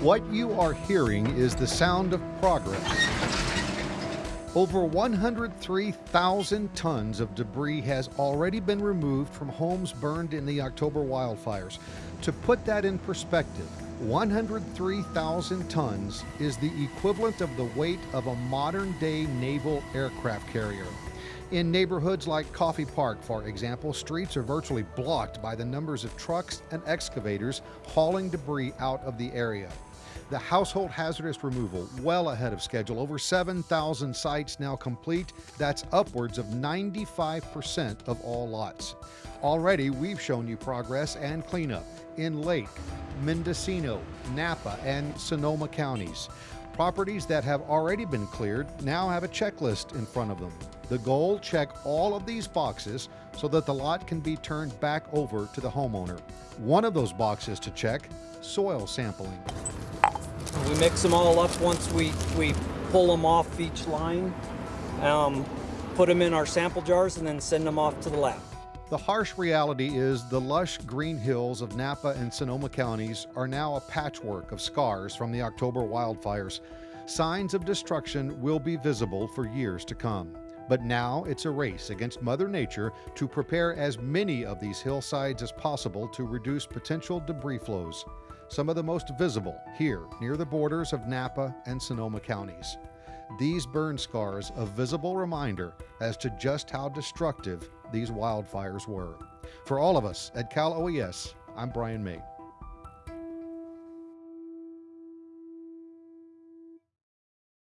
What you are hearing is the sound of progress. Over 103,000 tons of debris has already been removed from homes burned in the October wildfires. To put that in perspective, 103,000 tons is the equivalent of the weight of a modern day naval aircraft carrier. In neighborhoods like Coffey Park, for example, streets are virtually blocked by the numbers of trucks and excavators hauling debris out of the area. The household hazardous removal well ahead of schedule. Over 7,000 sites now complete. That's upwards of 95% of all lots. Already, we've shown you progress and cleanup in Lake, Mendocino, Napa, and Sonoma counties. Properties that have already been cleared now have a checklist in front of them. The goal check all of these boxes so that the lot can be turned back over to the homeowner. One of those boxes to check soil sampling. We mix them all up once we, we pull them off each line, um, put them in our sample jars, and then send them off to the lab. The harsh reality is the lush green hills of Napa and Sonoma counties are now a patchwork of scars from the October wildfires. Signs of destruction will be visible for years to come. But now it's a race against Mother Nature to prepare as many of these hillsides as possible to reduce potential debris flows. Some of the most visible here near the borders of Napa and Sonoma counties. These burn scars a visible reminder as to just how destructive these wildfires were. For all of us at Cal OES, I'm Brian May.